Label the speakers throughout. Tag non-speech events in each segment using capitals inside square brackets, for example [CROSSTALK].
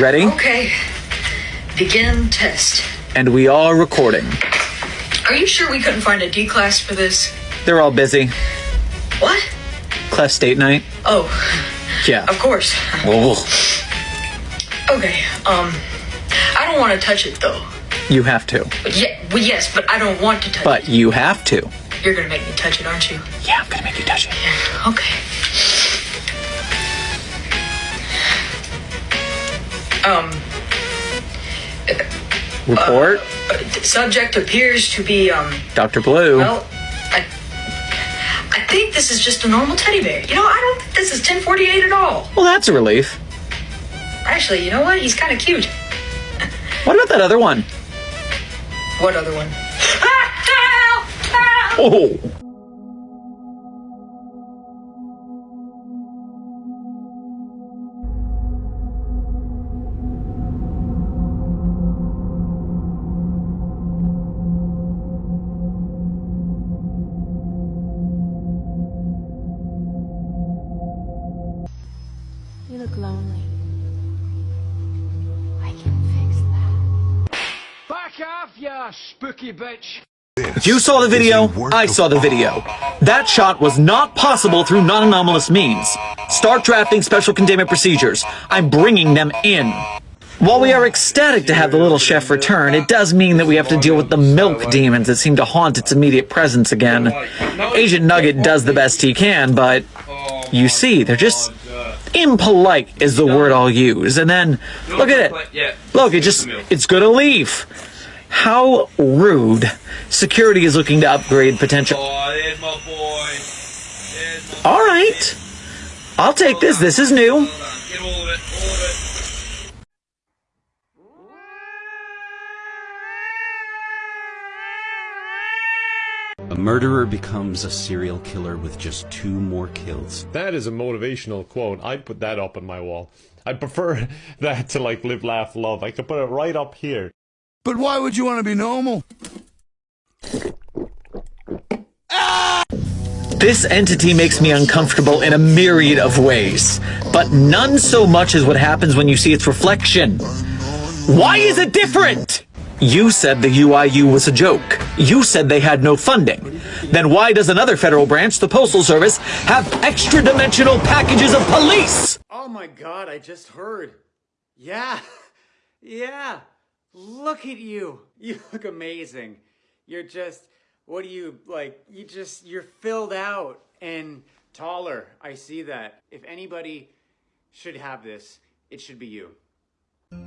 Speaker 1: Ready?
Speaker 2: Okay. Begin test.
Speaker 1: And we are recording.
Speaker 2: Are you sure we couldn't find a D class for this?
Speaker 1: They're all busy.
Speaker 2: What?
Speaker 1: Clef State Night.
Speaker 2: Oh,
Speaker 1: Yeah.
Speaker 2: of course.
Speaker 1: Oh,
Speaker 2: Okay, um, I don't want to touch it though.
Speaker 1: you have to.
Speaker 2: But yeah, well, yes, but I don't want to touch it.
Speaker 1: But you have to.
Speaker 2: You're gonna make me touch it, aren't you?
Speaker 1: Yeah, I'm gonna make you touch it.
Speaker 2: Okay. Um,
Speaker 1: Report.
Speaker 2: uh, subject appears to be, um,
Speaker 1: Dr. Blue.
Speaker 2: well, I, I think this is just a normal teddy bear. You know, I don't think this is 1048 at all.
Speaker 1: Well, that's a relief.
Speaker 2: Actually, you know what? He's kind of cute. [LAUGHS]
Speaker 1: What about that other one?
Speaker 2: What other one? [LAUGHS] Ah!
Speaker 1: Oh.
Speaker 3: Back off, ya spooky bitch!
Speaker 1: You saw the video, I saw the video. That shot was not possible through non-anomalous means. Start drafting special containment procedures. I'm bringing them in. While we are ecstatic to have the little chef return, it does mean that we have to deal with the milk demons that seem to haunt its immediate presence again. Agent Nugget does the best he can, but you see, they're just impolite is the word I'll use. And then, look at it. Look, it just, it's gonna leave. How rude. Security is looking to upgrade potential.
Speaker 4: Oh, there's my boy. There's my
Speaker 1: All right. I'll take this. This is new.
Speaker 4: Get all of it, all of it.
Speaker 5: A murderer becomes a serial killer with just two more kills.
Speaker 6: That is a motivational quote. I'd put that up on my wall. I prefer [LAUGHS] that to like live, laugh, love. I could put it right up here.
Speaker 7: But why would you want to be normal?
Speaker 1: This entity makes me uncomfortable in a myriad of ways, but none so much as what happens when you see its reflection. Why is it different? You said the UIU was a joke. You said they had no funding. Then why does another federal branch, the Postal Service, have extra dimensional packages of police?
Speaker 8: Oh my god, I just heard. Yeah. [LAUGHS] Yeah. Look at you. You look amazing. You're just what do you like you just you're filled out and taller. I see that. If anybody should have this, it should be you.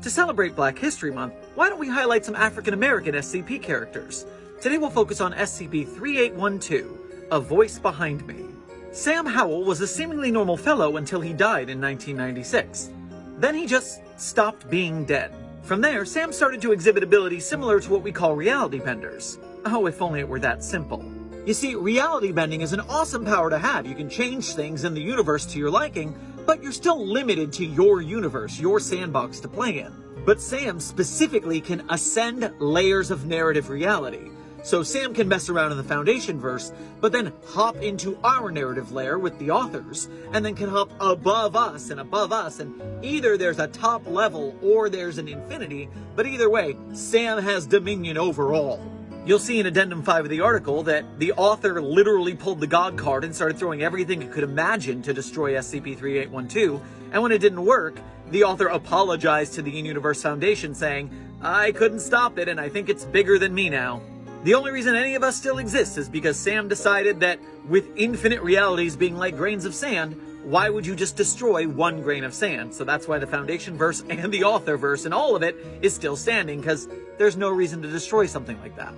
Speaker 1: To celebrate Black History Month, why don't we highlight some African American SCP characters? Today we'll focus on SCP-3812, A Voice Behind Me. Sam Howell was a seemingly normal fellow until he died in 1996. Then he just stopped being dead. From there, Sam started to exhibit abilities similar to what we call reality benders. Oh, if only it were that simple. You see, reality bending is an awesome power to have. You can change things in the universe to your liking, but you're still limited to your universe, your sandbox to play in. But Sam specifically can ascend layers of narrative reality. So Sam can mess around in the Foundation verse, but then hop into our narrative layer with the authors, and then can hop above us and above us, and either there's a top level or there's an infinity, but either way, Sam has dominion over all. You'll see in Addendum 5 of the article that the author literally pulled the God card and started throwing everything it could imagine to destroy SCP-3812, and when it didn't work, the author apologized to the In-Universe Foundation saying, I couldn't stop it and I think it's bigger than me now. The only reason any of us still exists is because Sam decided that with infinite realities being like grains of sand, why would you just destroy one grain of sand? So that's why the Foundation verse [LAUGHS] and the author verse and all of it is still standing because there's no reason to destroy something like that.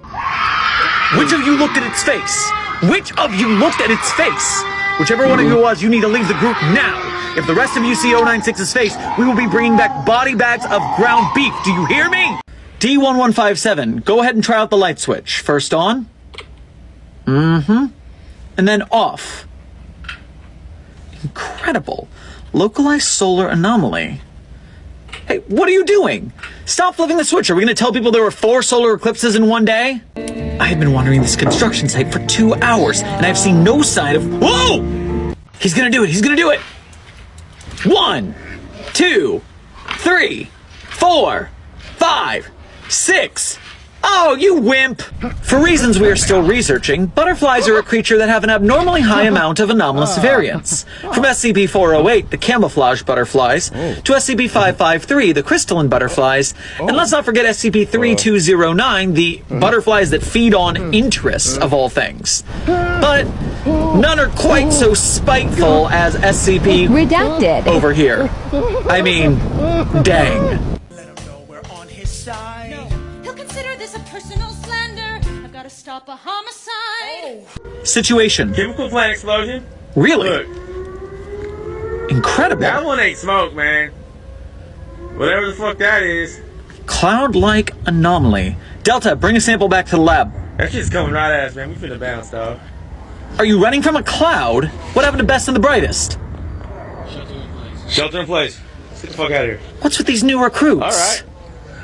Speaker 1: Which of you looked at its face? Which of you looked at its face? Whichever one of you was, you need to leave the group now. If the rest of you see 096's face, we will be bringing back body bags of ground beef. Do you hear me? D1157, go ahead and try out the light switch. First on. Mm-hmm. And then off. Incredible. Localized solar anomaly. Hey, what are you doing? Stop flipping the switch. Are we going to tell people there were four solar eclipses in one day? I have been wandering this construction site for two hours, and I've seen no sign of. Whoa! He's going to do it. He's going to do it. One, two, three. four, five, six. Oh, you wimp! For reasons we are still researching, butterflies are a creature that have an abnormally high amount of anomalous variance. From SCP-408, the camouflage butterflies, to SCP-553, the crystalline butterflies, and let's not forget SCP-3209, the butterflies that feed on interests of all things. But none are quite so spiteful as SCP-
Speaker 9: Redacted.
Speaker 1: over here. I mean, dang.
Speaker 10: Stop a homicide.
Speaker 1: Situation.
Speaker 4: Chemical plant explosion.
Speaker 1: Really?
Speaker 4: Look,
Speaker 1: Incredible.
Speaker 4: that one ain't smoke, man. Whatever the fuck that is,
Speaker 1: Cloud-like anomaly. Delta, bring a sample back to the lab.
Speaker 4: that shit's coming right at us, man. We finna bounce, dog.
Speaker 1: Are you running from a cloud? What happened to best and the brightest?
Speaker 4: Shelter in place. Shelter in place. Let's get the fuck out of here.
Speaker 1: What's with these new recruits?
Speaker 4: All right.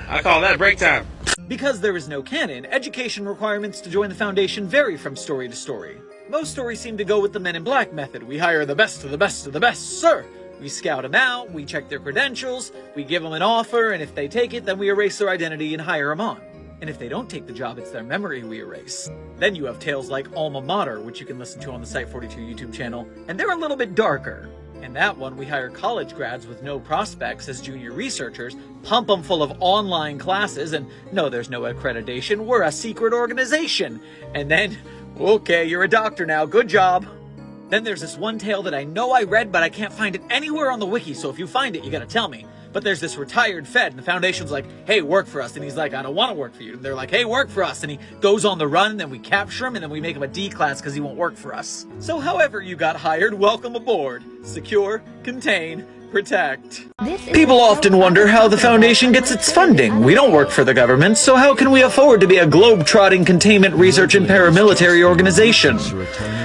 Speaker 4: I call that break time.
Speaker 1: Because there is no canon, education requirements to join the Foundation vary from story to story. Most stories seem to go with the Men in Black method. We hire the best of the best of the best, sir. We scout them out, we check their credentials, we give them an offer, and if they take it, then we erase their identity and hire them on. And if they don't take the job, it's their memory we erase. Then you have tales like Alma Mater, which you can listen to on the Site42 YouTube channel, and they're a little bit darker. In that one, we hire college grads with no prospects as junior researchers, pump them full of online classes, and no, there's no accreditation, we're a secret organization. And then, okay, you're a doctor now, good job. Then there's this one tale that I know I read, but I can't find it anywhere on the wiki, so if you find it, you gotta tell me. But there's this retired Fed, and the Foundation's like, hey, work for us. And he's like, I don't want to work for you. And they're like, hey, work for us. And he goes on the run, and then we capture him, and then we make him a D class because he won't work for us. So however you got hired, welcome aboard. Secure, contain, protect. People often wonder how the Foundation gets its funding. We don't work for the government, so how can we afford to be a globe-trotting containment research and paramilitary organization?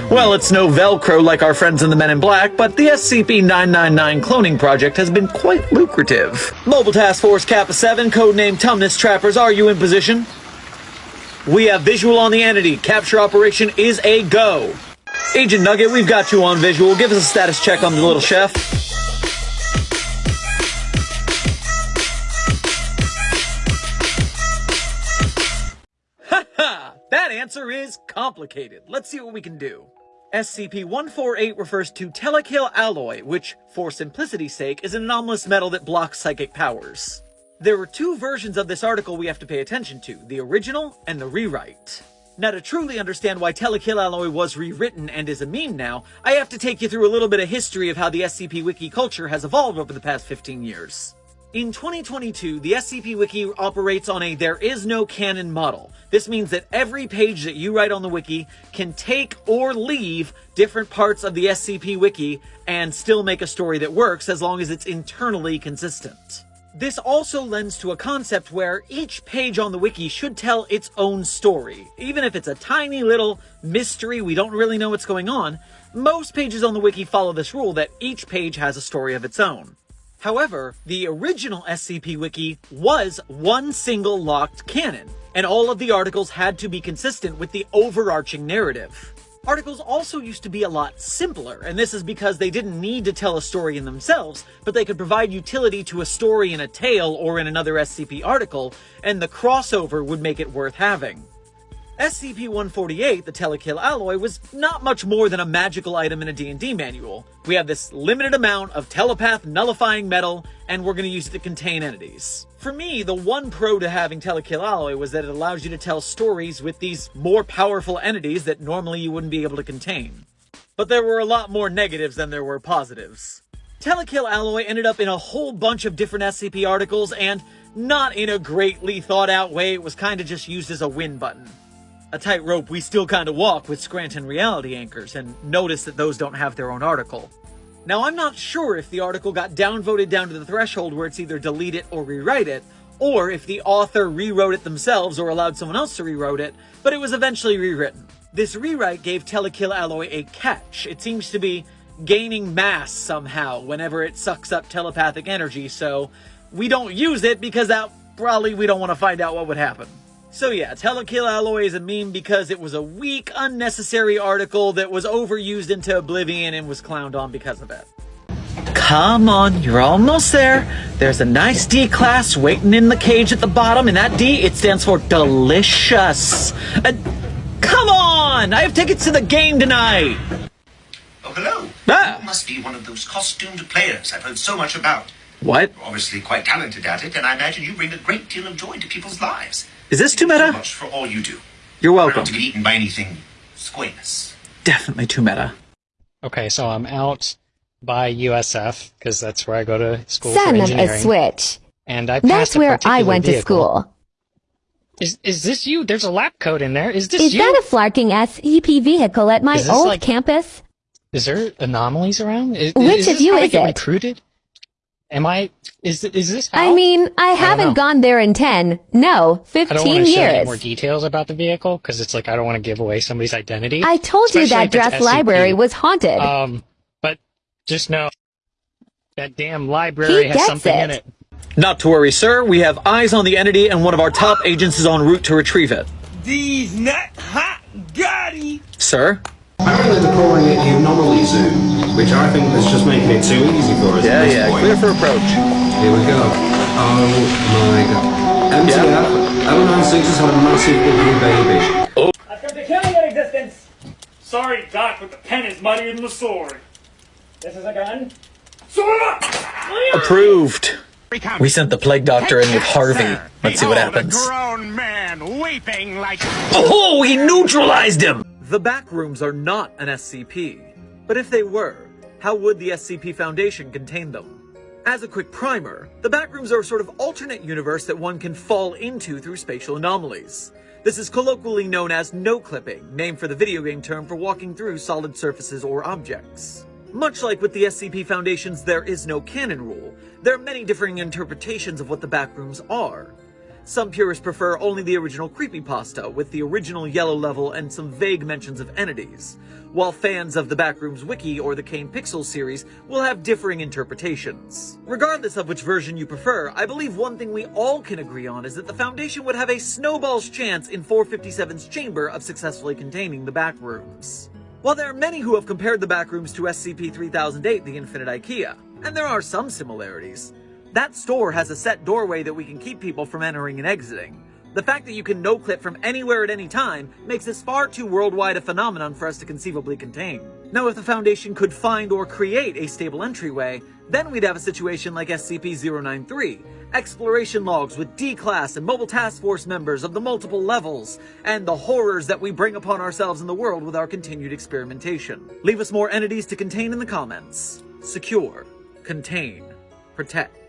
Speaker 1: Well, it's no Velcro like our friends in the Men in Black, but the SCP-999 cloning project has been quite lucrative. Mobile Task Force Kappa 7, codename Tumnus Trappers, are you in position? We have visual on the entity. Capture operation is a go. Agent Nugget, we've got you on visual. Give us a status check on the little chef. Answer is complicated. Let's see what we can do. SCP-148 refers to telekill alloy, which, for simplicity's sake, is an anomalous metal that blocks psychic powers. There are two versions of this article we have to pay attention to, the original and the rewrite. Now to truly understand why Telekill Alloy was rewritten and is a meme now, I have to take you through a little bit of history of how the SCP Wiki culture has evolved over the past 15 years. In 2022, the SCP Wiki operates on a there is no canon model. This means that every page that you write on the wiki can take or leave different parts of the SCP Wiki and still make a story that works as long as it's internally consistent. This also lends to a concept where each page on the wiki should tell its own story. Even if it's a tiny little mystery, we don't really know what's going on, most pages on the wiki follow this rule that each page has a story of its own. However, the original SCP Wiki was one single locked canon, and all of the articles had to be consistent with the overarching narrative. Articles also used to be a lot simpler, and this is because they didn't need to tell a story in themselves, but they could provide utility to a story in a tale or in another SCP article, and the crossover would make it worth having. SCP-148, the Telekill Alloy, was not much more than a magical item in a D&D manual. We have this limited amount of telepath nullifying metal, and we're going to use it to contain entities. For me, the one pro to having Telekill Alloy was that it allows you to tell stories with these more powerful entities that normally you wouldn't be able to contain. But there were a lot more negatives than there were positives. Telekill Alloy ended up in a whole bunch of different SCP articles, and not in a greatly thought out way, it was kinda just used as a win button a tightrope we still kind of walk with Scranton reality anchors, and notice that those don't have their own article. Now, I'm not sure if the article got downvoted down to the threshold where it's either delete it or rewrite it, or if the author rewrote it themselves or allowed someone else to rewrite it, but it was eventually rewritten. This rewrite gave Telekill Alloy a catch. It seems to be gaining mass somehow whenever it sucks up telepathic energy, so we don't use it because that probably we don't want to find out what would happen. So yeah, Telekill Alloy is a meme because it was a weak, unnecessary article that was overused into oblivion and was clowned on because of it. Come on, you're almost there. There's a nice D class waiting in the cage at the bottom, and that D, it stands for delicious. Uh, come on! I have tickets to the game tonight!
Speaker 11: Oh, hello.
Speaker 1: Ah.
Speaker 11: You must be one of those costumed players I've heard so much about.
Speaker 1: What?
Speaker 11: You're obviously quite talented at it, and I imagine you bring a great deal of joy to people's lives.
Speaker 1: Is this too
Speaker 11: Thank you so
Speaker 1: meta?
Speaker 11: much for all you do.
Speaker 1: You're welcome.
Speaker 11: Not to get eaten by anything squamous.
Speaker 1: Definitely too meta.
Speaker 12: Okay, so I'm out by USF because that's where I go to school for
Speaker 13: Son of
Speaker 12: engineering.
Speaker 13: a switch.
Speaker 12: And I
Speaker 13: That's
Speaker 12: passed a
Speaker 13: where I
Speaker 12: particular
Speaker 13: went to school.
Speaker 12: Is is this you? There's a lap code in there. Is this
Speaker 13: Is
Speaker 12: you?
Speaker 13: that a flarking SCP vehicle at my
Speaker 12: Is this
Speaker 13: old
Speaker 12: like-
Speaker 13: campus?
Speaker 12: Is there anomalies around? Is,
Speaker 13: Which
Speaker 12: is
Speaker 13: of
Speaker 12: this
Speaker 13: you
Speaker 12: how I
Speaker 13: is
Speaker 12: get
Speaker 13: it?
Speaker 12: recruited? Am I? Is is this how?
Speaker 13: I mean, I
Speaker 12: don't
Speaker 13: haven't gone there in 10, no, fifteen
Speaker 12: I don't want
Speaker 13: 15
Speaker 12: to share any more details about the vehicle because it's like I don't want to give away somebody's identity.
Speaker 13: I told you that
Speaker 12: if
Speaker 13: dress library was haunted.
Speaker 12: Um, but just know that damn library
Speaker 13: He
Speaker 12: has
Speaker 13: gets
Speaker 12: something in
Speaker 13: it.
Speaker 12: it.
Speaker 1: Not to worry, sir. We have eyes on the entity, and one of our top agents is en route to retrieve it.
Speaker 3: These nut hot gotti.
Speaker 1: Sir?
Speaker 14: Apparently they're calling it the Anomaly Zoo, which I think is just making it too easy for us.
Speaker 1: Yeah,
Speaker 14: at this
Speaker 1: yeah.
Speaker 14: point.
Speaker 1: Clear for approach.
Speaker 14: Here we go. Oh my god. MTF, L96 has had a massive ugly baby.
Speaker 3: I've come to kill you in existence. Sorry, Doc, but the pen is muddier than the sword. This is a gun. Sword up!
Speaker 1: Approved. We sent the plague doctor in with Harvey. Let's see what happens.
Speaker 3: grown man weeping like.
Speaker 1: Oh, he neutralized him! The back rooms are not an SCP. But if they were, how would the SCP Foundation contain them? As a quick primer, the backrooms are a sort of alternate universe that one can fall into through spatial anomalies. This is colloquially known as no-clipping, named for the video game term for walking through solid surfaces or objects. Much like with the SCP Foundation's There Is No Canon rule, there are many differing interpretations of what the backrooms are. Some purists prefer only the original creepypasta, with the original yellow level and some vague mentions of entities, while fans of the Backrooms Wiki or the Kane Pixel series will have differing interpretations. Regardless of which version you prefer, I believe one thing we all can agree on is that the Foundation would have a snowball's chance in 457's chamber of successfully containing the Backrooms. While there are many who have compared the Backrooms to SCP-3008, the Infinite IKEA, and there are some similarities, that store has a set doorway that we can keep people from entering and exiting. The fact that you can no-clip from anywhere at any time makes this far too worldwide a phenomenon for us to conceivably contain. Now if the Foundation could find or create a stable entryway, then we'd have a situation like SCP-093, exploration logs with D-Class and Mobile Task Force members of the multiple levels, and the horrors that we bring upon ourselves in the world with our continued experimentation. Leave us more entities to contain in the comments. Secure. Contain. Protect.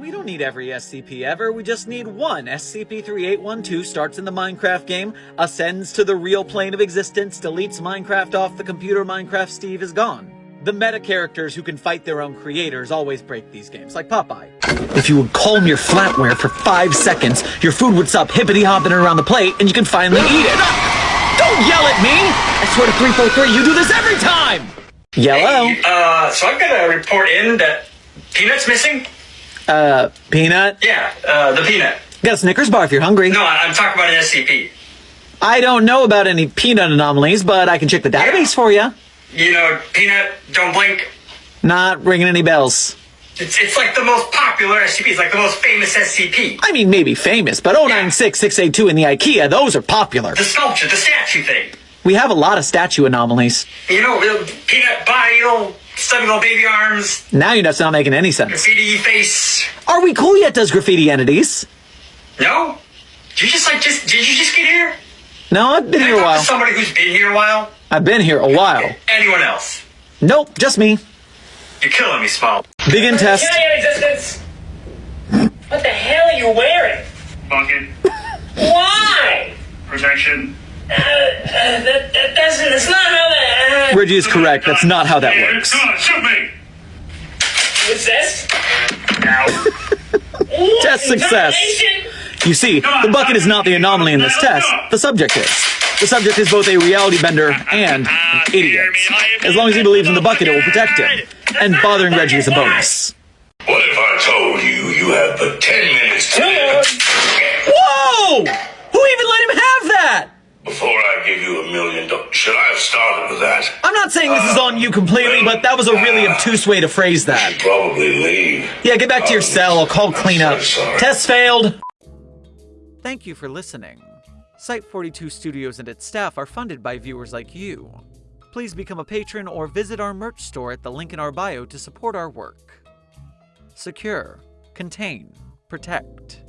Speaker 1: We don't need every SCP ever, we just need one. SCP-3812 starts in the Minecraft game, ascends to the real plane of existence, deletes Minecraft off the computer, Minecraft Steve is gone. The meta characters who can fight their own creators always break these games, like Popeye. If you would calm your flatware for five seconds, your food would stop hippity hopping around the plate and you can finally eat it. Don't yell at me! I swear to 343, you do this every time! Yellow.
Speaker 15: Uh, so got to report in that Peanut's missing.
Speaker 1: Uh, Peanut?
Speaker 15: Yeah, uh, the Peanut.
Speaker 1: Got a Snickers bar if you're hungry.
Speaker 15: No, I'm talking about an SCP.
Speaker 1: I don't know about any peanut anomalies, but I can check the database for you.
Speaker 15: You know, Peanut, don't blink.
Speaker 1: Not ringing any bells.
Speaker 15: It's, it's like the most popular SCP. It's like the most famous SCP.
Speaker 1: I mean, maybe famous, but 096682 in the IKEA, those are popular.
Speaker 15: The sculpture, the statue thing.
Speaker 1: We have a lot of statue anomalies.
Speaker 15: You know, Peanut body, little stubby little baby arms,
Speaker 1: Now you're just not making any sense.
Speaker 15: graffiti face.
Speaker 1: Are we cool yet, does graffiti entities?
Speaker 15: No? Did you just like just did you just get here?
Speaker 1: No, I've been
Speaker 15: Can I
Speaker 1: here a
Speaker 15: talk to
Speaker 1: while.
Speaker 15: Somebody who's been here a while.
Speaker 1: I've been here a while.
Speaker 15: Anyone else?
Speaker 1: Nope, just me.
Speaker 15: You're killing me, Small.
Speaker 1: Begin test.
Speaker 15: Kill existence. What the hell are you wearing?
Speaker 16: Bucket,
Speaker 15: Why?
Speaker 16: protection.
Speaker 15: Uh, uh, that, that doesn't. That's not how that. Uh,
Speaker 1: Reggie is correct, that's not how that works.
Speaker 16: Come on, shoot me!
Speaker 15: what's this? [LAUGHS]
Speaker 1: Test success. You see, the bucket is not the anomaly in this test. The subject is. The subject is both a reality bender and an idiot. As long as he believes in the bucket, it will protect him. And bothering Reggie is a bonus.
Speaker 17: What if I told you you have but 10 minutes to live?
Speaker 1: Whoa! Who even let him have that?
Speaker 17: Before I give you a million dollars, should I have started with that?
Speaker 1: I'm not saying this is uh, on you completely, but that was a really obtuse way to phrase that.
Speaker 17: should Probably leave.
Speaker 1: Yeah, get back to your oh, cell. I'll call cleanup.
Speaker 17: sorry.
Speaker 1: Test failed. Thank you for listening. Site 42 Studios and its staff are funded by viewers like you. Please become a patron or visit our merch store at the link in our bio to support our work. Secure, contain, protect.